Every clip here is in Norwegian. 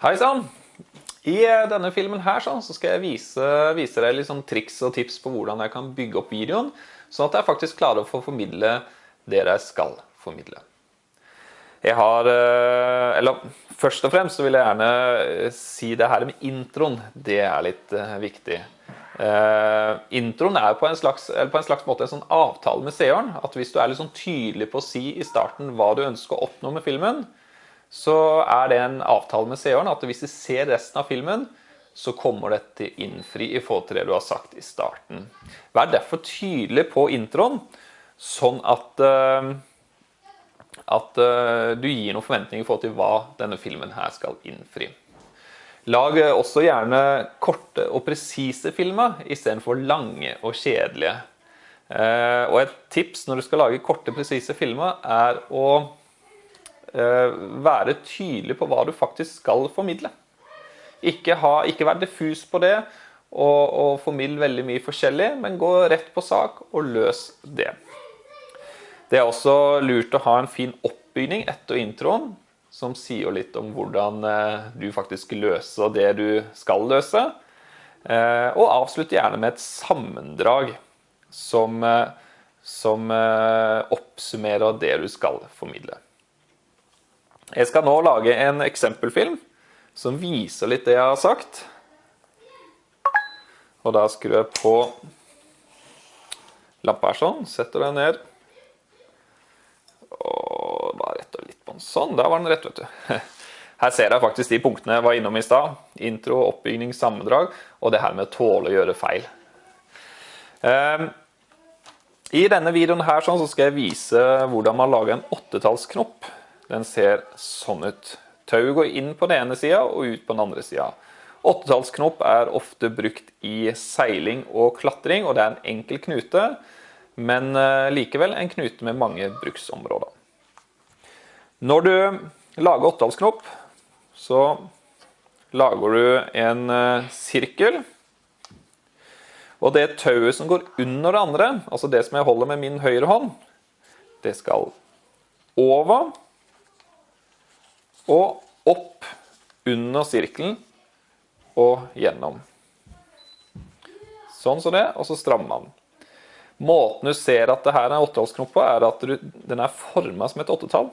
Hei sann! I eh, denne filmen her sånn, så skal jeg vise, vise deg sånn triks og tips på hvordan jeg kan bygge opp videoen, sånn at jeg faktisk klarer å få formidle det jeg skal formidle. Jeg har, eh, eller Først og fremst så vil jeg gjerne eh, si det her med introen. Det er litt viktig. Uh, introen er på en, slags, på en slags måte en sånn avtale med seeren. At hvis du er litt sånn tydelig på å si i starten hva du ønsker å oppnå med filmen, så er det en avtale med seeren at hvis de ser resten av filmen, så kommer det til innfri i forhold til det du har sagt i starten. Vær derfor tydelig på introen, sånn at, uh, at uh, du gir noen forventninger i forhold til hva denne filmen her skal innfri. Lag også gjerne korte og presise filmer istedenfor lange og kjedelige. Uh, og et tips når du skal lage korte, presise filmer, er å Eh, være tydelig på hva du faktisk skal formidle. Ikke, ha, ikke vær diffus på det og, og formidle veldig mye forskjellig, men gå rett på sak og løs det. Det er også lurt å ha en fin oppbygning etter introen, som sier litt om hvordan eh, du faktisk løser det du skal løse. Eh, og avslutt gjerne med et sammendrag som, som oppsummerer det du skal formidle. Jeg skal nå lage en eksempelfilm som viser litt det jeg har sagt. Og da skrur jeg på lampa her sånn, setter den ned. Og bare retter litt på den sånn. Der var den rett, vet du. Her ser jeg faktisk de punktene jeg var innom i stad. Intro, oppbygning, sammendrag, og det her med å tåle å gjøre feil. Ehm, I denne videoen her sånn, så skal jeg vise hvordan man lager en åttetallsknopp den ser sånn ut. Tauet går inn på den ene sida og ut på den andre sida. Åttetallsknop er ofte brukt i seiling og klatring, og det er en enkel knute, men eh, likevel en knute med mange bruksområder. Når du lager åttetallsknop, så lager du en eh, sirkel. Og det tauet som går under det andre, altså det som jeg holder med min høyre hånd, det skal over og opp under sirkelen og gjennom. Sånn som det, og så strammer man. Måten du ser at det her er åttetallsknopp på, er at du, den er formet som et åttetall.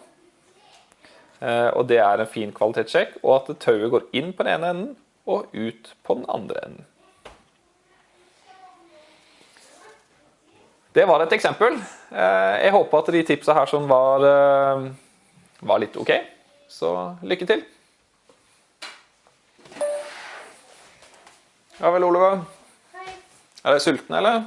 Eh, og det er en fin kvalitetssjekk, og at tauet går inn på den ene enden og ut på den andre enden. Det var et eksempel. Eh, jeg håper at de tipsa her som var, eh, var litt ok. Så lykke til. Ja vel, Oliver. Hei. Er du sulten, eller?